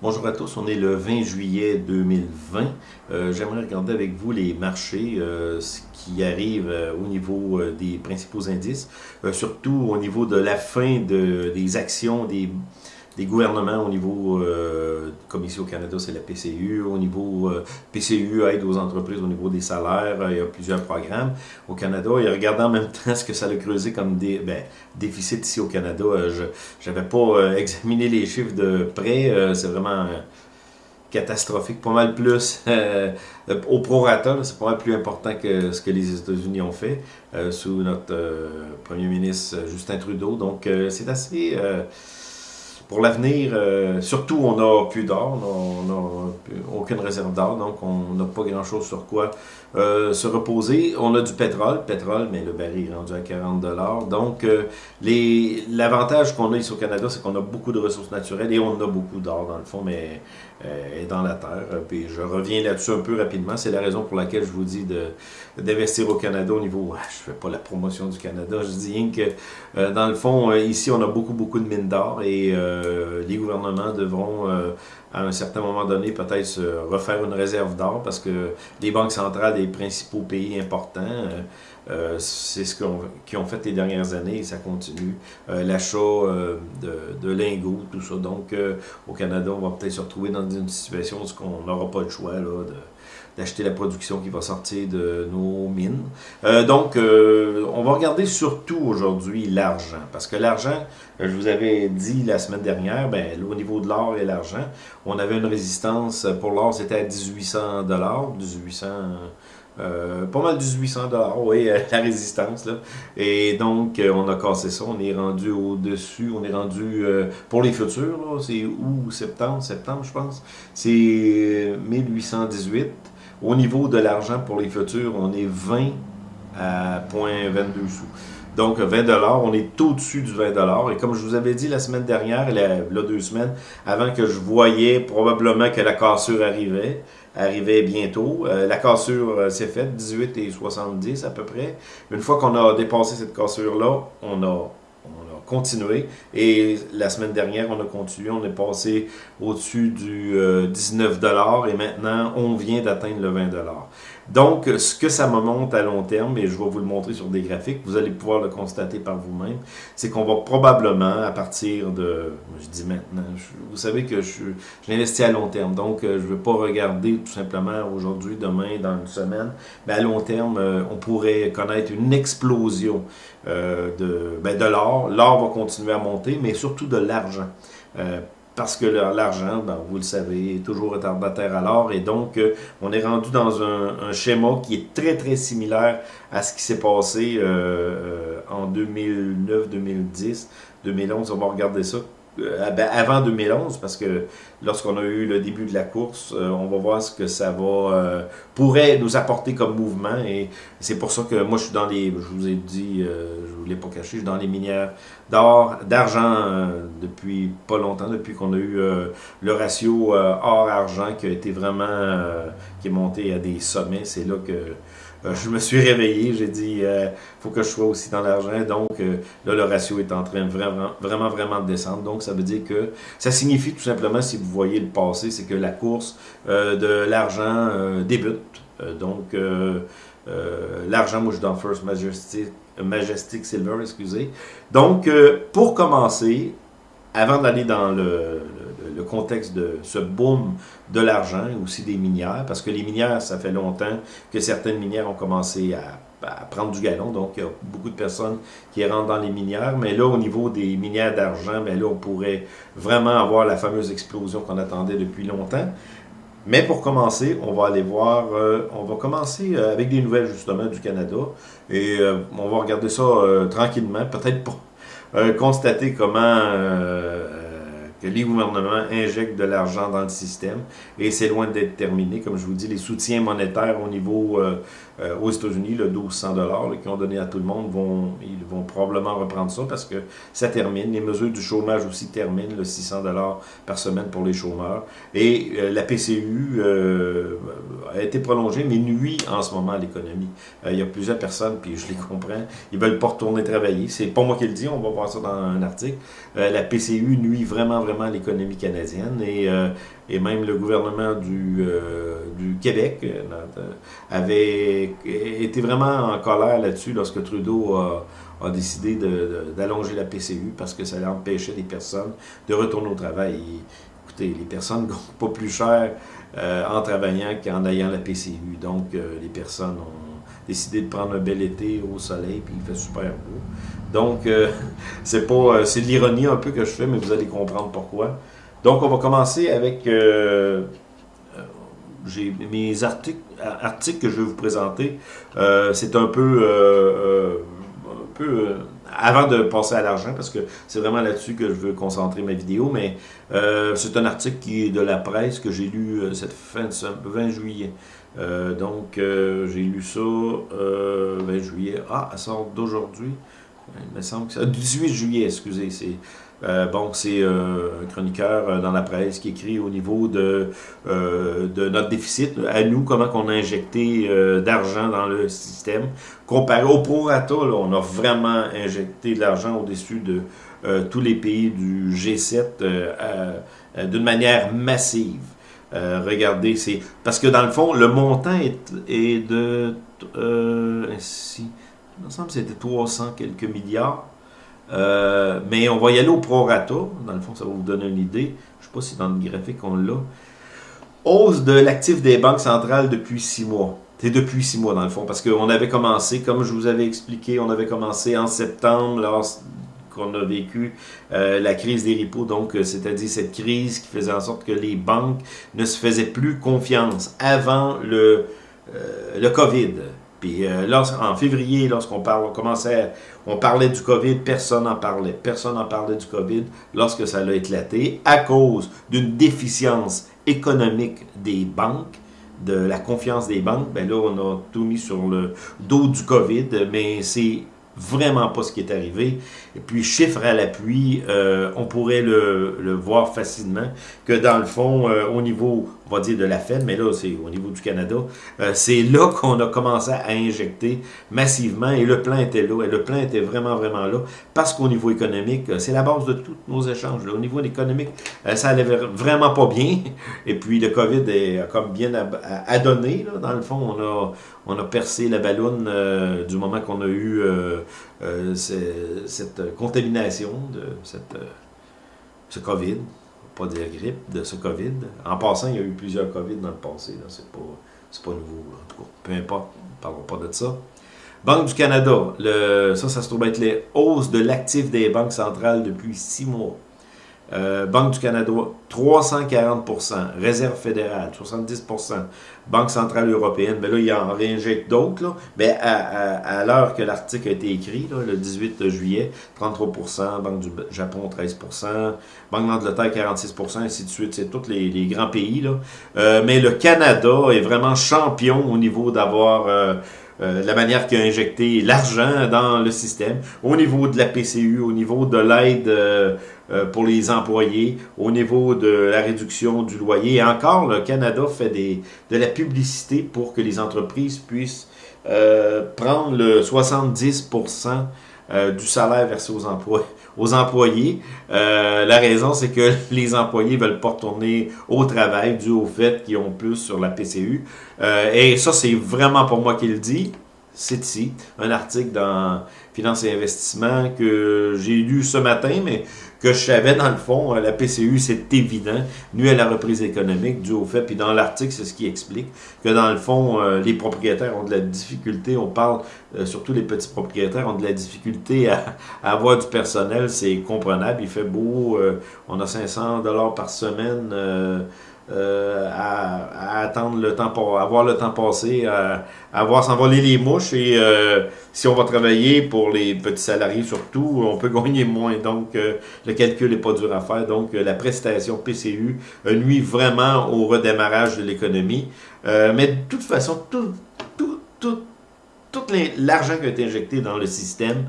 Bonjour à tous, on est le 20 juillet 2020. Euh, J'aimerais regarder avec vous les marchés, euh, ce qui arrive euh, au niveau euh, des principaux indices, surtout au niveau de la fin de, des actions des, des gouvernements au niveau, euh, comme ici au Canada, c'est la PCU, au niveau euh, PCU aide aux entreprises au niveau des salaires, euh, il y a plusieurs programmes. Au Canada, et regardant en même temps ce que ça a creusé comme des, ben, déficit ici au Canada, je n'avais pas examiné les chiffres de près, c'est vraiment catastrophique, pas mal plus euh, au prorata, c'est pas mal plus important que ce que les États-Unis ont fait sous notre premier ministre Justin Trudeau, donc c'est assez... pour l'avenir, euh, surtout, on n'a plus d'or, on n'a aucune réserve d'or, donc on n'a pas grand-chose sur quoi euh, se reposer. On a du pétrole, pétrole, mais le baril est rendu à 40 Donc, euh, l'avantage qu'on a ici au Canada, c'est qu'on a beaucoup de ressources naturelles et on a beaucoup d'or dans le fond, mais euh, dans la terre. Puis je reviens là-dessus un peu rapidement. C'est la raison pour laquelle je vous dis d'investir au Canada au niveau... ah, Je fais pas la promotion du Canada, je dis rien que dans le fond, ici, on a beaucoup, beaucoup de mines d'or et les gouvernements devront, à un certain moment donné, peut-être se refaire une réserve d'or parce que les banques centrales des principaux pays importants, euh, euh, c'est ce qu'on- qu'ils ont fait les dernières années et ça continue. Euh, L'achat euh, de, de lingots, tout ça. Donc, euh, au Canada, on va peut-être se retrouver dans une situation où on n'aura pas le choix là, de d'acheter la production qui va sortir de nos mines. Euh, donc, euh, on va regarder surtout aujourd'hui l'argent, parce que l'argent, euh, je vous avais dit la semaine dernière, ben, au niveau de l'or et l'argent, on avait une résistance pour l'or, c'était à 1800 dollars, 1800, euh, pas mal 1800 dollars, oui, la résistance là. Et donc, on a cassé ça, on est rendu au-dessus, on est rendu pour les futurs, c'est août, septembre, septembre, je pense, c'est euh, 1818. Au niveau de l'argent pour les futurs, on est 20 à 0.22 sous. Donc 20 dollars, on est au-dessus du 20 dollars. Et comme je vous avais dit la semaine dernière, la, deux semaines, avant que je voyais probablement que la cassure arrivait, arrivait bientôt. Euh, la cassure euh, s'est faite, 18 et 70 à peu près. Une fois qu'on a dépassé cette cassure-là, on a, continué. Et la semaine dernière, on a continué. On est passé au-dessus du euh, 19 dollars et maintenant, on vient d'atteindre le 20 dollars. Donc, ce que ça me montre à long terme, et je vais vous le montrer sur des graphiques, vous allez pouvoir le constater par vous-même, c'est qu'on va probablement, à partir de, je dis maintenant, je- vous savez que je, je l'investis à long terme, donc euh, je ne veux pas regarder tout simplement aujourd'hui, demain, dans une semaine, mais à long terme, euh, on pourrait connaître une explosion euh, de, ben, de l'or. L'or va continuer à monter, mais surtout de l'argent. Euh, parce que l'argent, ben, vous le savez, est toujours retardataire à l'or et donc euh, on est rendu dans un, un schéma qui est très très similaire à ce qui s'est passé euh, euh, en 2009, 2010, 2011. On va regarder ça euh, ben, avant 2011 parce que lorsqu'on a eu le début de la course, euh, on va voir ce que ça va euh, pourrait nous apporter comme mouvement et c'est pour ça que moi je suis dans les, je vous ai dit, euh, je vous l'ai pas caché, je suis dans les minières d'or, d'argent depuis pas longtemps, depuis qu'on a eu le ratio or-argent qui a été vraiment, qui est monté à des sommets. C'est là que je me suis réveillé, j'ai dit, euh, faut que je sois aussi dans l'argent. Donc euh, là, le ratio est en train vraiment, vraiment, vraiment de descendre. Donc ça veut dire que ça signifie tout simplement, si vous voyez le passé, c'est que la course euh, de l'argent euh, débute. Euh, donc euh, euh, l'argent, moi je suis dans First Majestic, Majestic Silver, excusez. Donc, euh, pour commencer, avant d'aller dans le, le- contexte de ce boom de l'argent aussi des minières, parce que les minières, ça fait longtemps que certaines minières ont commencé à, prendre du galon, donc il y a beaucoup de personnes qui rentrent dans les minières, mais là, au niveau des minières d'argent, ben là, on pourrait vraiment avoir la fameuse explosion qu'on attendait depuis longtemps. Mais pour commencer, on va aller voir, euh, on va commencer euh, avec des nouvelles justement du Canada. Et euh, on va regarder ça tranquillement, peut-être pour constater comment que les gouvernements injectent de l'argent dans le système et c'est loin d'être terminé. Comme je vous dis, les soutiens monétaires au niveau euh, euh, aux États-Unis, le 1200 dollars qu'ils ont donné à tout le monde, vont, ils vont probablement reprendre ça parce que ça termine. Les mesures du chômage aussi terminent, le 600 dollars par semaine pour les chômeurs. Et euh, la PCU euh, a été prolongée, mais nuit en ce moment à l'économie. il y a plusieurs personnes, puis je les comprends, ils veulent pas retourner travailler. C'est pas moi qui le dis, on va voir ça dans un article. la PCU nuit vraiment, vraiment à l'économie canadienne et et même le gouvernement du, du Québec avait été vraiment en colère là-dessus lorsque Trudeau a, décidé d'allonger la PCU parce que ça empêchait les personnes de retourner au travail. écoutez, les personnes ne pas plus cher euh, en travaillant qu'en ayant la PCU. Donc, euh, les personnes ont décidé de prendre un bel été au soleil, puis il fait super beau. Donc, euh, c'est pas, c'est de l'ironie un peu que je fais, mais vous allez comprendre pourquoi. Donc, on va commencer avec j'ai mes articles, que je vais vous présenter. Euh, c'est un peu, euh, euh, avant de passer à l'argent, parce que c'est vraiment là-dessus que je veux concentrer ma vidéo, mais c'est un article qui est de la presse que j'ai lu cette fin de 20 juillet. donc, j'ai lu ça 20 juillet. Ah, elle sort d'aujourd'hui. Il me semble que c'est 18 juillet, excusez. C'est euh, bon, c'est euh, un chroniqueur euh, dans la presse qui écrit au niveau de, de notre déficit, à nous, comment on a injecté d'argent dans le système. Comparé au prorata, là, on a vraiment injecté de l'argent au-dessus de tous les pays du G7 d'une manière massive. regardez, c'est parce que dans le fond, le montant est, est de... si, il me que c'était 300 quelques milliards. Euh, mais on va y aller au prorata. Dans le fond, ça va vous donner une idée. Je ne sais pas si dans le graphique on l'a. Hausse de l'actif des banques centrales depuis six mois. C'est depuis six mois, dans le fond, parce qu'on avait commencé, comme je vous avais expliqué, on avait commencé en septembre, lorsqu'on a vécu euh, la crise des repos, donc euh, c'est-à-dire cette crise qui faisait en sorte que les banques ne se faisaient plus confiance avant le, le COVID. Puis euh, en février, lorsqu'on on commençait, on parlait du COVID, personne n'en parlait. Personne n'en parlait du COVID lorsque ça a éclaté à cause d'une déficience économique des banques, de la confiance des banques. Ben là, on a tout mis sur le dos du COVID, mais c'est vraiment pas ce qui est arrivé. Et puis, chiffre à l'appui, euh, on pourrait le, voir facilement que dans le fond, euh, au niveau on va dire de la Fed, mais là, c'est au niveau du Canada, euh, c'est là qu'on a commencé à injecter massivement et le plan était là, et le plan était vraiment, vraiment là, parce qu'au niveau économique, euh, c'est la base de tous nos échanges. Au niveau économique, euh, ça allait vraiment pas bien, et puis le COVID est comme bien adonné, là, dans le fond, on a, on a percé la ballonne du moment qu'on a eu cette contamination de ce COVID pas de grippe, de ce COVID. En passant, il y a eu plusieurs COVID dans le passé. C'est pas, pas nouveau. En tout cas, peu importe, ne parlons pas de ça. Banque du Canada, le, ça, ça se trouve être les hausses de l'actif des banques centrales depuis six mois. Euh, Banque du Canada, 340% Réserve fédérale, 70% Banque centrale européenne, ben là, il en réinjecte d'autres. Ben, à, l'heure que l'article a été écrit, le 18 juillet, 33% Banque du Japon, 13% Banque d'Angleterre, 46% ainsi de suite. C'est tous les, grands pays. Là. Euh, mais le Canada est vraiment champion au niveau d'avoir... Euh, la manière qu'il a injecté l'argent dans le système, au niveau de la PCU, au niveau de l'aide euh, pour les employés au niveau de la réduction du loyer. Et encore, le Canada fait de la publicité pour que les entreprises puissent euh, prendre le 70% euh, du salaire versé aux, emplois, aux employés. la raison, c'est que les employés veulent pas retourner au travail dû au fait qu'ils ont plus sur la PCU. et ça, c'est vraiment pour moi qu'il dit. C'est ici, un article dans Finance et Investissement que j'ai lu ce matin, mais que je savais dans le fond, euh, la PCU, c'est évident, nuit à la reprise économique, dû au fait, puis dans l'article, c'est ce qui explique, que dans le fond, euh, les propriétaires ont de la difficulté, on parle, euh, surtout les petits propriétaires ont de la difficulté à, avoir du personnel, c'est comprenable, il fait beau, on a 500 dollars par semaine, euh, à, attendre le temps pour avoir le temps passé, à, à voir s'envoler les mouches et euh, si on va travailler pour les petits salariés surtout, on peut gagner moins. Donc euh, le calcul n'est pas dur à faire. Donc la prestation PCU nuit vraiment au redémarrage de l'économie. mais de toute façon, tout, tout, tout l'argent qui a été injecté dans le système,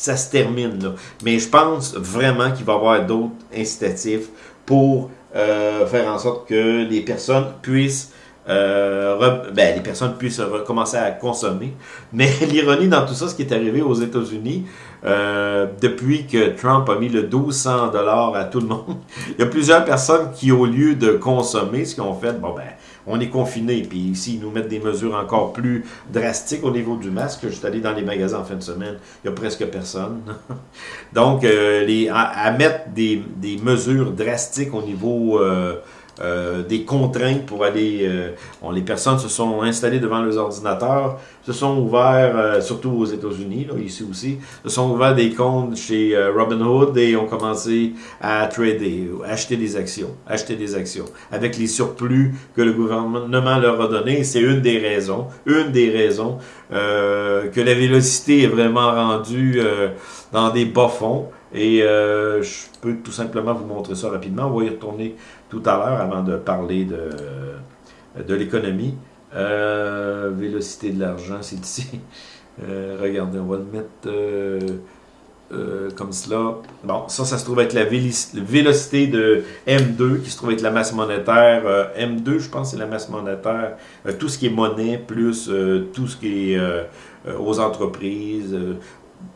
ça se termine là. Mais je pense vraiment qu'il va y avoir d'autres incitatifs pour faire en sorte que les personnes puissent euh, ben, les personnes puissent recommencer à consommer. Mais l'ironie dans tout ça, ce qui est arrivé aux États-Unis, euh, depuis que Trump a mis le 1200 dollars à tout le monde, il y a plusieurs personnes qui, au lieu de consommer, ce qu'ils ont fait, bon ben, on est confiné, puis ici, ils nous mettent des mesures encore plus drastiques au niveau du masque. Je suis allé dans les magasins en fin de semaine, il n'y a presque personne. Donc, euh, les, à, mettre des, mesures drastiques au niveau... Euh, euh, des contraintes pour aller... Euh, les personnes se sont installées devant leurs ordinateurs, se sont ouverts, euh, surtout aux États-Unis, ici aussi, se sont ouverts des comptes chez Robinhood et ont commencé à trader, acheter des actions, acheter des actions, avec les surplus que le gouvernement leur a donnés. C'est une des raisons, une des raisons que la vélocité est vraiment rendue dans des bas-fonds. Et je peux tout simplement vous montrer ça rapidement. On va y retourner tout à l'heure avant de parler de, de l'économie. Euh, vélocité de l'argent, c'est ici. Euh, regardez, on va le mettre euh, comme cela. Bon, ça, ça se trouve être la vélocité de M2, qui se trouve être la masse monétaire. M2, je pense, c'est la masse monétaire. tout ce qui est monnaie, plus tout ce qui est aux entreprises,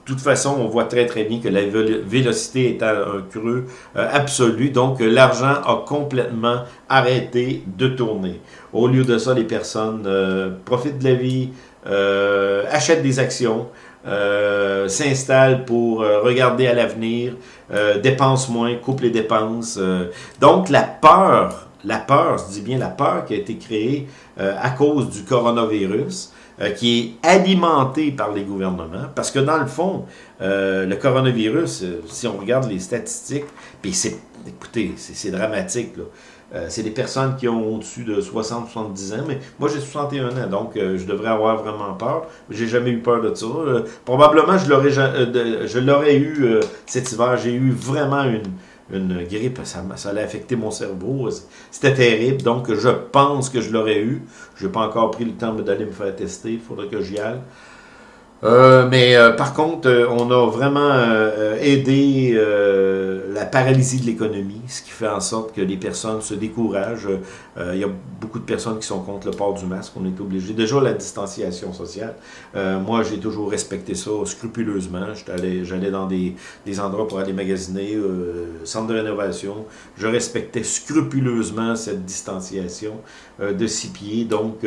de toute façon, on voit très très bien que la vélocité est à un creux euh, absolu, donc euh, l'argent a complètement arrêté de tourner. Au lieu de ça, les personnes euh, profitent de la vie, achètent des actions, s'installent pour regarder à l'avenir, dépensent moins, coupent les dépenses. donc la peur, la peur, je dis bien la peur qui a été créée à cause du coronavirus, euh, qui est alimenté par les gouvernements, parce que dans le fond, euh, le coronavirus, euh, si on regarde les statistiques, puis c'est, écoutez, c'est dramatique, là. c'est des personnes qui ont au-dessus de 60-70 ans, mais moi j'ai 61 ans, donc je devrais avoir vraiment peur. J'ai jamais eu peur de ça. probablement je l'aurais je l'aurais eu cet hiver. J'ai eu vraiment une, une grippe, ça, ça allait affecter mon cerveau. C'était terrible, donc je pense que je l'aurais eu. Je n'ai pas encore pris le temps d'aller me faire tester, il faudrait que j'y aille. Euh, mais euh, par contre, euh, on a vraiment aidé la paralysie de l'économie, ce qui fait en sorte que les personnes se découragent. il y a beaucoup de personnes qui sont contre le port du masque. On est obligé. Déjà, la distanciation sociale. moi, j'ai toujours respecté ça scrupuleusement. J'allais dans des, des, endroits pour aller magasiner, centre de rénovation. Je respectais scrupuleusement cette distanciation de six pieds. Donc,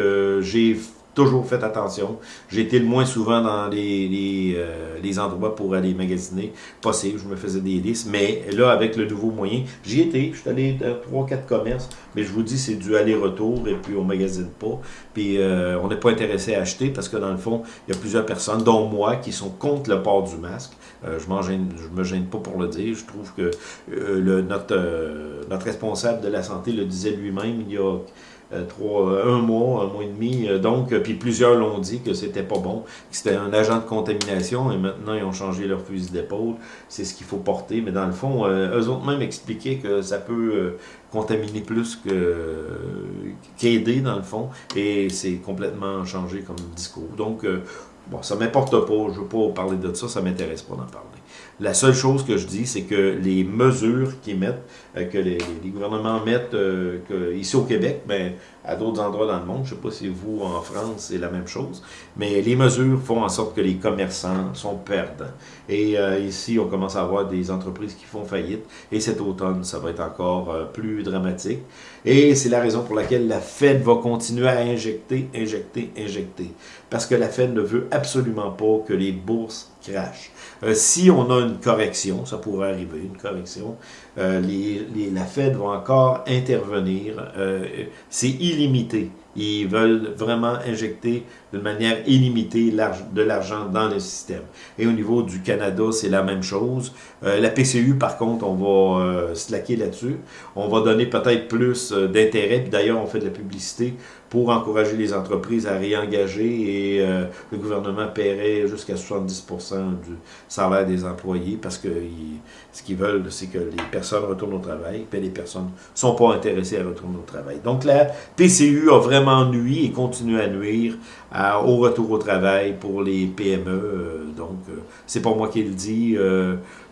j'ai toujours fait attention. J'ai été le moins souvent dans les, les, euh, les, endroits pour aller magasiner possible. Je me faisais des listes. Mais là, avec le nouveau moyen, j'y étais. Je suis allé dans 3-4 commerces. Mais je vous dis, c'est du aller-retour et puis on magasine pas. Puis euh, on n'est pas intéressé à acheter parce que dans le fond, il y a plusieurs personnes, dont moi, qui sont contre le port du masque. Euh, je ne me gêne pas pour le dire. Je trouve que le, notre, responsable de la santé le disait lui-même il y a euh, euh, un mois, un mois et demi. Euh, donc, puis plusieurs l'ont dit que c'était pas bon, que c'était un agent de contamination et maintenant ils ont changé leur fusil d'épaule. C'est ce qu'il faut porter. Mais dans le fond, eux autres même expliquaient que ça peut contaminer plus qu'aider dans le fond. Et c'est complètement changé comme discours. Donc, bon, ça m'importe pas. Je veux pas parler de ça. Ça m'intéresse pas d'en parler. La seule chose que je dis, c'est que les mesures qu'ils mettent, euh, que les, gouvernements mettent euh, ici au Québec, ben, à d'autres endroits dans le monde, je ne sais pas si vous, en France, c'est la même chose, mais les mesures font en sorte que les commerçants sont perdants. Et euh, ici, on commence à avoir des entreprises qui font faillite, et cet automne, ça va être encore plus dramatique. Et c'est la raison pour laquelle la Fed va continuer à injecter, injecter, injecter. Parce que la Fed ne veut absolument pas que les bourses crachent. Euh, si on a une correction, ça pourrait arriver, une correction, euh, les, la Fed va encore intervenir. Euh, c'est illimité. Ils veulent vraiment injecter de manière illimitée de l'argent dans le système. Et au niveau du Canada, c'est la même chose. Euh, la PCU, par contre, on va euh, slacker là-dessus. On va donner peut-être plus euh, d'intérêt. D'ailleurs, on fait de la publicité pour encourager les entreprises à réengager et euh, le gouvernement paierait jusqu'à 70% du salaire des employés parce que ce qu'ils veulent, c'est que les personnes retournent au travail, puis les personnes ne sont pas intéressées à retourner au travail. Donc la PCU a vraiment vraiment nuit et continue à nuire au retour au travail pour les PME. donc, c'est pas moi qui le dis.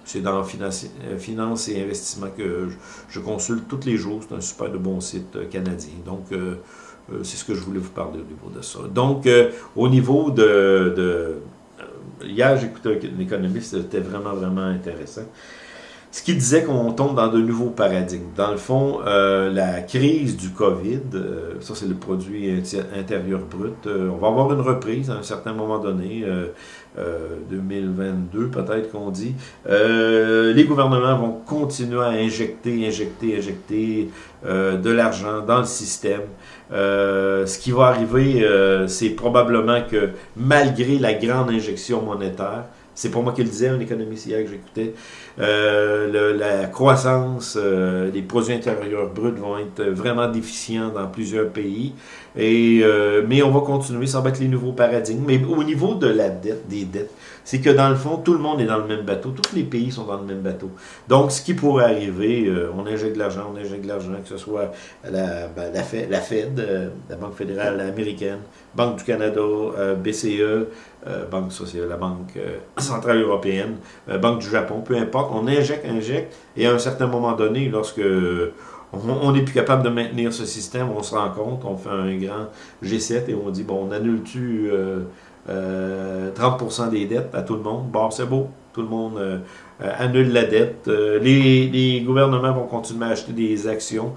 c'est dans finance, finance, et investissement que je, consulte tous les jours. C'est un super de bon site canadien. Donc, c'est ce que je voulais vous parler au niveau de ça. Donc, au niveau de... de hier, j'écoutais un économiste, c'était vraiment, vraiment intéressant ce qui disait qu'on tombe dans de nouveaux paradigmes. Dans le fond, euh, la crise du COVID, euh, ça c'est le produit intérieur brut, euh, on va avoir une reprise à un certain moment donné, 2022 peut-être qu'on dit. les gouvernements vont continuer à injecter, injecter, injecter de l'argent dans le système. ce qui va arriver, c'est probablement que malgré la grande injection monétaire, c'est pour moi qui le disais, un économiste hier que j'écoutais. Euh, la croissance euh, des produits intérieurs bruts vont être vraiment déficients dans plusieurs pays. Et, euh, mais on va continuer, ça va être les nouveaux paradigmes. Mais au niveau de la dette, des dettes, c'est que dans le fond, tout le monde est dans le même bateau. Tous les pays sont dans le même bateau. Donc, ce qui pourrait arriver, on injecte de l'argent, on injecte de l'argent, que ce soit la, ben, la, Fed, la, Fed, la Banque fédérale américaine, Banque du Canada, BCE, Banque sociale, la Banque centrale européenne, Banque du Japon, peu importe on injecte, injecte, et à un certain moment donné, lorsque on n'est plus capable de maintenir ce système, on se rend compte, on fait un grand G7 et on dit, bon, on annule-tu 30% euh, euh, des dettes à tout le monde? Bon, c'est beau, tout le monde euh, annule la dette. les, gouvernements vont continuer à acheter des actions,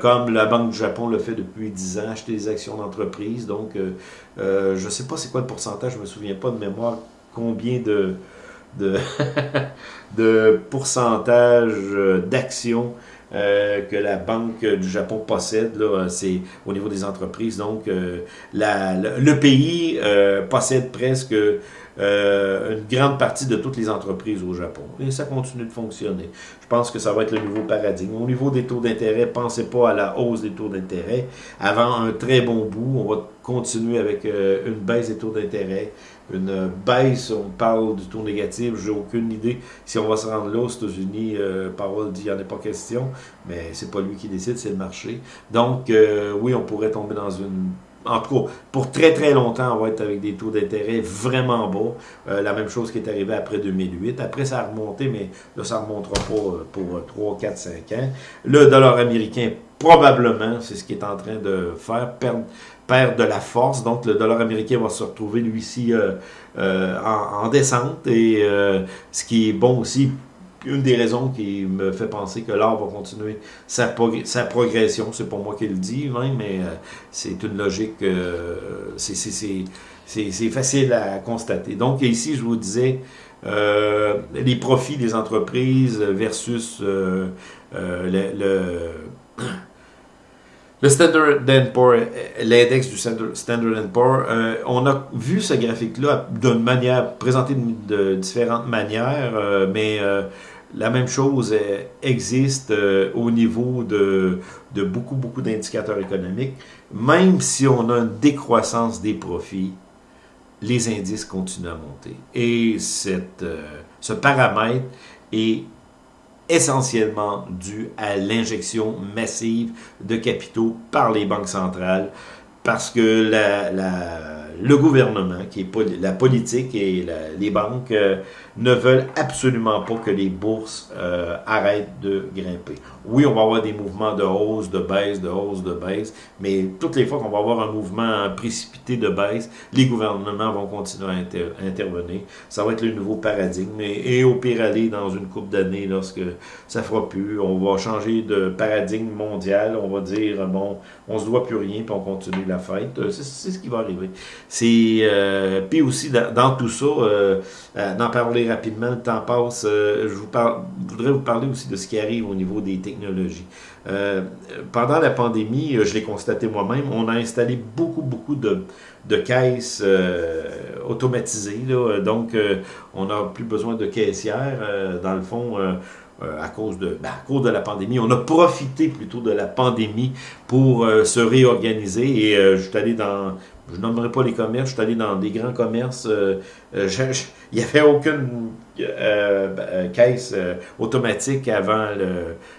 comme la Banque du Japon le fait depuis 10 ans, acheter des actions d'entreprise. Donc, je ne sais pas c'est quoi le pourcentage, je ne me souviens pas de mémoire, combien de de, de pourcentage euh, d'actions euh, que la Banque du Japon possède, c'est au niveau des entreprises. Donc, euh, le, pays possède presque une grande partie de toutes les entreprises au Japon. Et ça continue de fonctionner. Je pense que ça va être le nouveau paradigme. Au niveau des taux d'intérêt, pensez pas à la hausse des taux d'intérêt. Avant un très bon bout, on va continuer avec une baisse des taux d'intérêt une baisse, on parle du taux négatif, j'ai aucune idée si on va se rendre là aux États-Unis, euh, Parole dit il n'y en a pas question, mais c'est pas lui qui décide, c'est le marché. Donc euh, oui, on pourrait tomber dans une en tout cas, pour très très longtemps, on va être avec des taux d'intérêt vraiment bas. Euh, la même chose qui est arrivée après 2008. Après, ça a remonté, mais là, ça ne remontera pas pour 3, 4, 5 ans. Le dollar américain, probablement, c'est ce qui est en train de faire, perdre perd de la force. Donc, le dollar américain va se retrouver, lui ci euh, euh, en, descente. Et euh, ce qui est bon aussi, une des raisons qui me fait penser que l'art va continuer sa, sa progression, c'est pas moi qui le dis, mais c'est une logique, c'est facile à constater. Donc, ici, je vous disais, les profits des entreprises versus le, le Standard Poor's, l'index du Standard Poor's, euh, on a vu ce graphique-là d'une manière, présenté de, différentes manières, euh, mais euh, la même chose existe au niveau de, beaucoup, beaucoup d'indicateurs économiques. Même si on a une décroissance des profits, les indices continuent à monter. Et cette, ce paramètre est essentiellement dû à l'injection massive de capitaux par les banques centrales parce que le gouvernement, qui est la politique et les banques euh, ne veulent absolument pas que les bourses euh, arrêtent de grimper. Oui, on va avoir des mouvements de hausse, de baisse, de hausse, de baisse, mais toutes les fois qu'on va avoir un mouvement précipité de baisse, les gouvernements vont continuer à intervenir. Ça va être le nouveau paradigme. Et, au pire aller dans une coupe d'années, lorsque ça fera plus, on va changer de paradigme mondial. On va dire, bon, on se doit plus rien, puis on continue la fête. C'est ce qui va arriver. C'est euh, Puis aussi, dans, tout ça, euh, euh, d'en parler rapidement, le temps passe, je vous voudrais vous parler aussi de ce qui arrive au niveau des technologies euh, pendant la pandémie, euh, je l'ai constaté moi-même, on a installé beaucoup, beaucoup de, caisses euh, automatisées. donc, on n'a plus besoin de caissières. dans le fond, à, cause de, ben, à cause de la pandémie. On a profité plutôt de la pandémie pour se réorganiser et je suis allé dans je nommerai pas les commerces, je suis allé dans des grands commerces, euh, euh, il n'y avait aucune euh, caisse automatique avant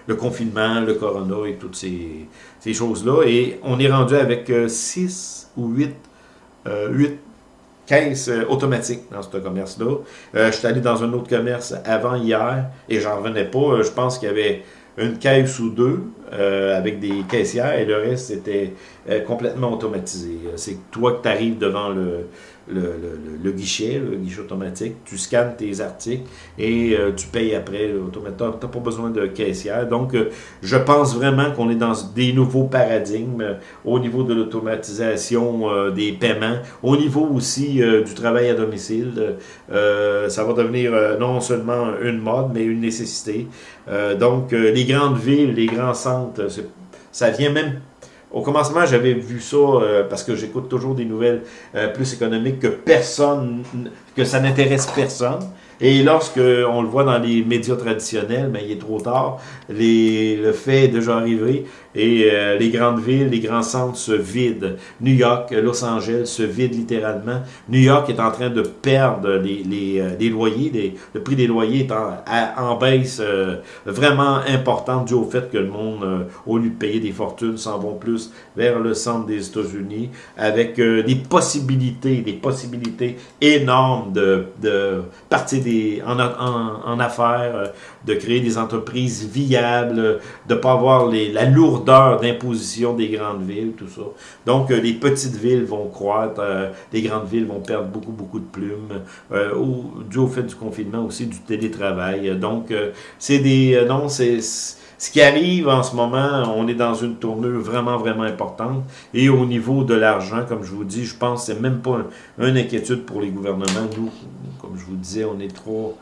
le, confinement, le corona et toutes ces, choses-là. Et on est rendu avec 6 ou 8, 8 caisses automatiques dans ce commerce-là. je suis allé dans un autre commerce avant hier et j'en revenais pas. Je pense qu'il y avait une caisse ou deux avec des caissières et le reste c'était complètement automatisé. C'est toi que tu arrives devant le, le, guichet, le guichet automatique, tu scannes tes articles et euh, tu payes après. Tu n'as pas besoin de caissière. Donc, euh, je pense vraiment qu'on est dans des nouveaux paradigmes euh, au niveau de l'automatisation des paiements, au niveau aussi du travail à domicile. ça va devenir non seulement une mode, mais une nécessité. donc, les grandes villes, les grands centres, ça vient même au commencement, j'avais vu ça euh, parce que j'écoute toujours des nouvelles euh, plus économiques que personne, que ça n'intéresse personne. Et lorsque on le voit dans les médias traditionnels, ben, il est trop tard. Les, le fait est déjà arrivé et euh, les grandes villes, les grands centres se vident. New York, Los Angeles se vident littéralement. New York est en train de perdre les, les, euh, les loyers. le prix des loyers est en, en baisse euh, vraiment importante dû au fait que le monde, au lieu de payer des fortunes, s'en vont plus vers le centre des États-Unis avec des possibilités, des possibilités énormes de, de partir en, affaires, euh, de créer des entreprises viables, de ne pas avoir la lourdeur d'imposition des grandes villes, tout ça. Donc, euh, les petites villes vont croître, euh, les grandes villes vont perdre beaucoup, beaucoup de plumes, ou, dû au fait du confinement aussi, du télétravail. Donc, c'est des... non, c'est ce qui arrive en ce moment, on est dans une tournure vraiment, vraiment importante. Et au niveau de l'argent, comme je vous dis, je pense que c'est même pas une inquiétude pour les gouvernements. Nous, comme je vous disais, on est 3,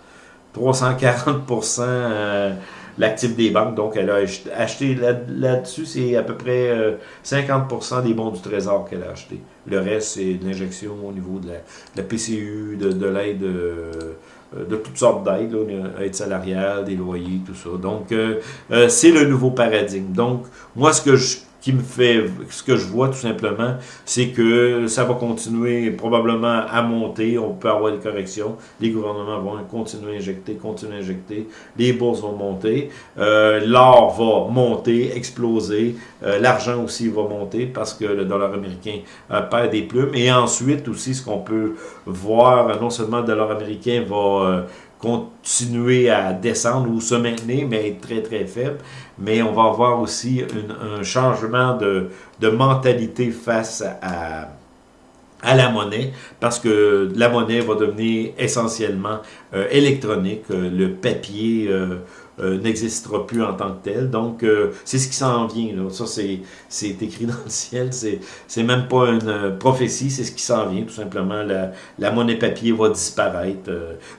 340% euh, l'actif des banques. Donc, elle a acheté là-dessus, c'est à peu près 50% euh, des bons du Trésor qu'elle a acheté. Le reste, c'est de l'injection au niveau de la, PCU, de, l'aide... Euh, de toutes sortes d'aides, aide salariale, des loyers, tout ça. Donc, c'est le nouveau paradigme. Donc, moi, ce que je qui me fait, ce que je vois tout simplement, c'est que ça va continuer probablement à monter, on peut avoir des corrections, les gouvernements vont continuer à injecter, continuer à injecter, les bourses vont monter, euh, l'or va monter, exploser, euh, l'argent aussi va monter parce que le dollar américain euh, perd des plumes, et ensuite aussi ce qu'on peut voir, non seulement le dollar américain va continuer à descendre ou se maintenir, mais être très très faible. Mais on va avoir aussi un changement de, de, mentalité face à, la monnaie, parce que la monnaie va devenir essentiellement euh, électronique. Le papier euh, euh, n'existera plus en tant que tel. Donc, euh, c'est ce qui s'en vient. Là. Ça, c'est écrit dans le ciel. C'est même pas une euh, prophétie, c'est ce qui s'en vient, tout simplement. La, monnaie papier va disparaître.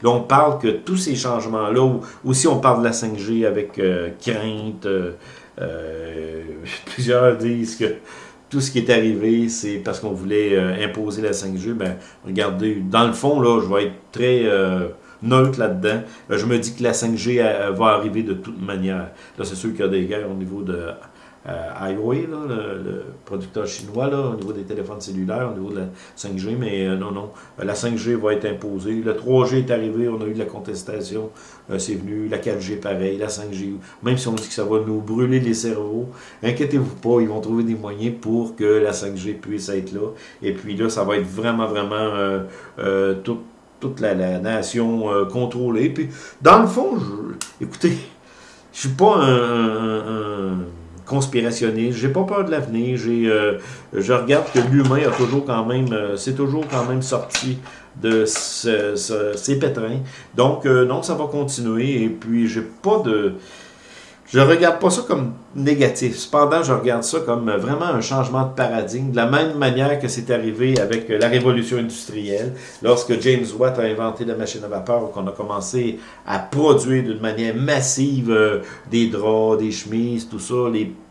là, on parle que tous ces changements-là, aussi on parle de la 5G avec crainte, plusieurs disent que tout ce qui est arrivé, c'est parce qu'on voulait imposer la 5G. Ben, regardez, dans le fond, là, je vais être très neutre là-dedans. Euh, je me dis que la 5G va arriver de toute manière. Là, c'est sûr qu'il y a des guerres au niveau de euh, Huawei, le, producteur chinois, là, au niveau des téléphones cellulaires, au niveau de la 5G, mais euh, non, non, la 5G va être imposée. Le 3G est arrivé, on a eu de la contestation, c'est venu, la 4G pareil, la 5G, même si on dit que ça va nous brûler les cerveaux, inquiétez-vous pas, ils vont trouver des moyens pour que la 5G puisse être là. Et puis là, ça va être vraiment, vraiment tout toute la, nation euh, contrôlée. Puis, dans le fond, écoutez, je suis pas un, un, conspirationniste, j'ai pas peur de l'avenir, j'ai, euh, je regarde que l'humain a toujours quand même, euh, c'est toujours quand même sorti de ces pétrins. Donc, non, ça va continuer, et puis j'ai pas de je regarde pas ça comme négatif. Cependant, je regarde ça comme vraiment un changement de paradigme, de la même manière que c'est arrivé avec la révolution industrielle, lorsque James Watt a inventé la machine à vapeur, qu'on a commencé à produire d'une manière massive euh, des draps, des chemises, tout ça,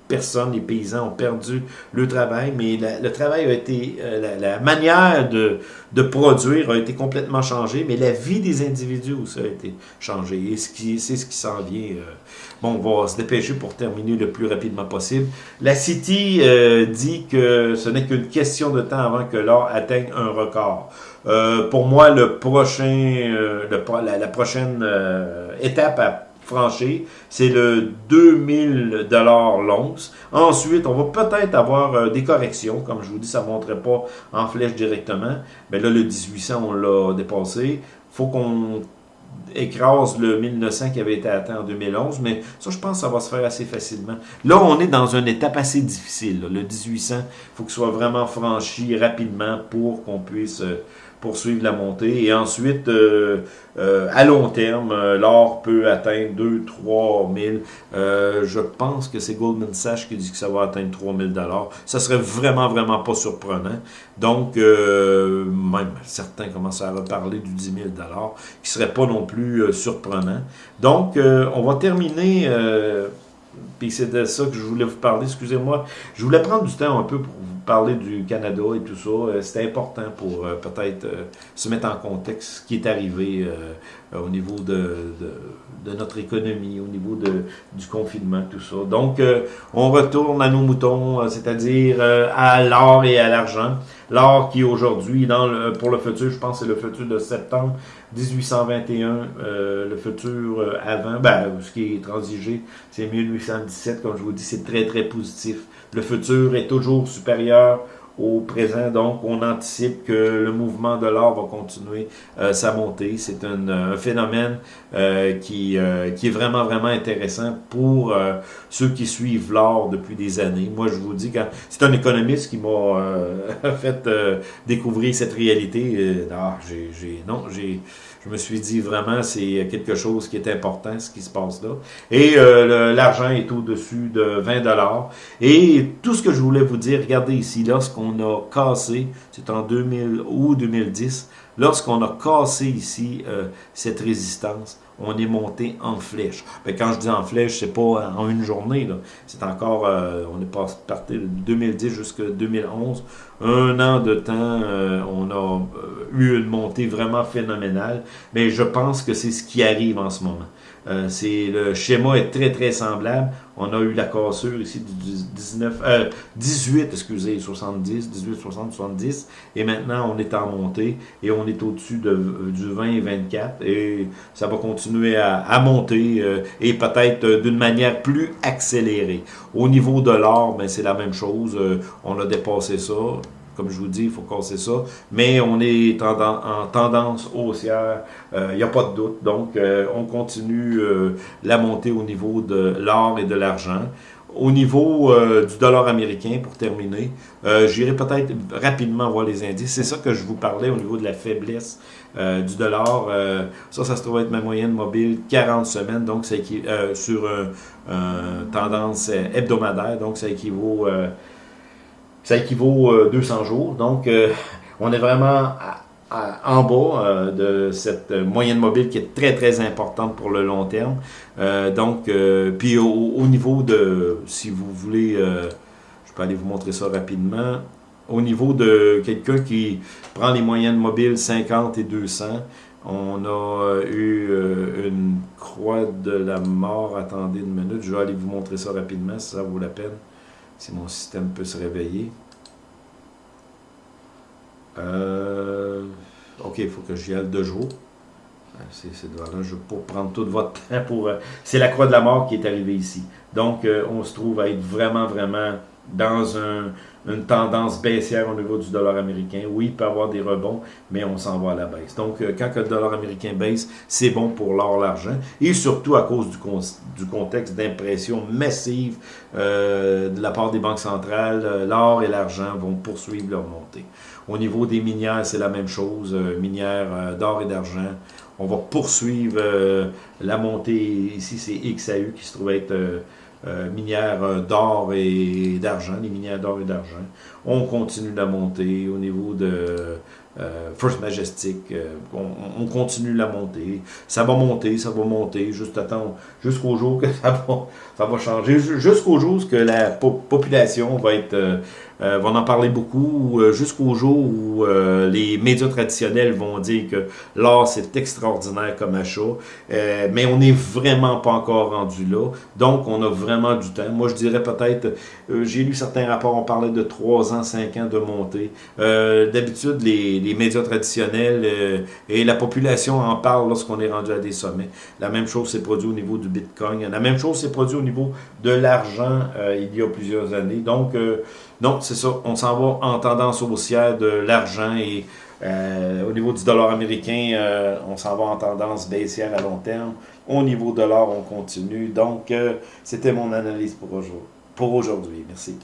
personnes, les paysans ont perdu le travail, mais le travail a été, euh, la, manière de, de, produire a été complètement changée, mais la vie des individus aussi a été changée. Et c'est ce qui s'en vient. Euh. bon, on va se dépêcher pour terminer le plus rapidement possible. La City euh, dit que ce n'est qu'une question de temps avant que l'or atteigne un record. pour moi, le prochain, le, la, prochaine étape à franchir, c'est le 2000 dollars l'once. Ensuite, on va peut-être avoir euh, des corrections, comme je vous dis, ça ne montrait pas en flèche directement, mais là, le 1800, on l'a dépassé. faut qu'on écrase le 1900 qui avait été atteint en 2011, mais ça, je pense que ça va se faire assez facilement. Là, on est dans une étape assez difficile. Le 1800, il faut qu'il soit vraiment franchi rapidement pour qu'on puisse... Euh, poursuivre la montée. Et ensuite, euh, euh, à long terme, euh, l'or peut atteindre 2 3 000. je pense que c'est Goldman Sachs qui dit que ça va atteindre 3 000 Ça serait vraiment, vraiment pas surprenant. Donc, même certains commencent à reparler du 10 000 qui serait pas non plus surprenant. Donc, on va terminer puis c'est de ça que je voulais vous parler. Excusez-moi. Je voulais prendre du temps un peu pour vous parler du Canada et tout ça. Euh, c'était important pour euh, peut-être euh, se mettre en contexte ce qui est arrivé au niveau de, de, notre économie, au niveau de, du confinement, tout ça. Donc, on retourne à nos moutons, c'est-à-dire à l'or et à l'argent. L'or qui aujourd'hui, pour le futur, je pense que c'est le futur de septembre 1821, le futur avant, ben, ce qui est transigé, c'est 1817, comme je vous dis, c'est très très positif. Le futur est toujours supérieur au présent. Donc, on anticipe que le mouvement de l'or va continuer euh, sa montée. C'est un, phénomène euh, qui, euh, qui est vraiment, vraiment intéressant pour ceux qui suivent l'or depuis des années. Moi, je vous dis, quand c'est un économiste qui m'a fait découvrir cette réalité. Ah, j'ai, non, j'ai je me suis dit vraiment, c'est quelque chose qui est important, ce qui se passe là. Et euh, l'argent est au-dessus de 20 dollars. Et tout ce que je voulais vous dire, regardez ici, lorsqu'on a cassé, c'est en 2000 ou 2010, lorsqu'on a cassé ici euh, cette résistance, on est monté en flèche. Mais ben, quand je dis en flèche, c'est pas en une journée. C'est encore, euh, on est parti de 2010 jusqu'à 2011. Un an de temps, euh, on a eu une montée vraiment phénoménale. Mais je pense que c'est ce qui arrive en ce moment. C'est le schéma est très très semblable. On a eu la cassure ici du 19, euh, 18, excusez, 70, 18, 60, 70. Et maintenant, on est en montée et on est au-dessus de, du 20 et 24. Et ça va continuer à, monter euh, et peut-être d'une manière plus accélérée. Au niveau de l'or, ben, c'est la même chose. Euh, on a dépassé ça. Comme je vous dis, il faut casser ça. Mais on est en tendance haussière, il euh, n'y a pas de doute. Donc, euh, on continue euh, la montée au niveau de l'or et de l'argent. Au niveau du dollar américain, pour terminer, j'irai peut-être rapidement voir les indices. C'est ça que je vous parlais au niveau de la faiblesse du dollar. ça, ça se trouve être ma moyenne mobile 40 semaines, donc c'est sur une tendance hebdomadaire, donc ça équivaut ça équivaut 200 euh, jours. Donc, euh, on est vraiment en bas euh, de cette moyenne mobile qui est très, très importante pour le long terme. donc, puis au, niveau de, si vous voulez, je peux aller vous montrer ça rapidement, au niveau de quelqu'un qui prend les moyennes mobiles 50 et 200, on a eu une croix de la mort. Attendez une minute, je vais aller vous montrer ça rapidement si ça vaut la peine si mon système peut se réveiller. Euh, ok, il faut que j'y aille deux jours. Euh, c'est là, je vais pas prendre tout votre temps pour... Euh, c'est la croix de la mort qui est arrivée ici. Donc, on se trouve à être vraiment, vraiment dans une tendance baissière au niveau du dollar américain. Oui, il peut y avoir des rebonds, mais on s'en va à la baisse. Donc, euh, quand le dollar américain baisse, c'est bon pour l'or, l'argent, et surtout à cause du, contexte d'impression massive euh, de la part des banques centrales, euh, l'or et l'argent vont poursuivre leur montée. Au niveau des minières, c'est la même chose, minières d'or et d'argent. On va poursuivre la montée, ici c'est XAU qui se trouve être euh, minières euh, d'or et d'argent, les minières d'or et d'argent. On continue la montée au niveau de euh, First Majestic, euh, on, continue la montée. Ça va monter, ça va monter, juste attendre jusqu'au jour que ça va, ça va changer, jusqu'au jour que la population va être euh, euh, va en parler beaucoup euh, jusqu'au jour où euh, les médias traditionnels vont dire que l'or c'est extraordinaire comme achat, mais on n'est vraiment pas encore rendu là. Donc on a vraiment du temps. Moi je dirais peut-être, j'ai lu certains rapports, on parlait de 3 ans, 5 ans de montée. D'habitude les, les, médias traditionnels et la population en parlent lorsqu'on est rendu à des sommets. La même chose s'est produit au niveau du Bitcoin. La même chose s'est produit au niveau de l'argent il y a plusieurs années. Donc non, c'est ça. On s'en va en tendance haussière de l'argent et euh, au niveau du dollar américain, euh, on s'en va en tendance baissière à long terme. Au niveau de l'or, on continue. Donc, euh, c'était mon analyse pour aujourd'hui. Merci.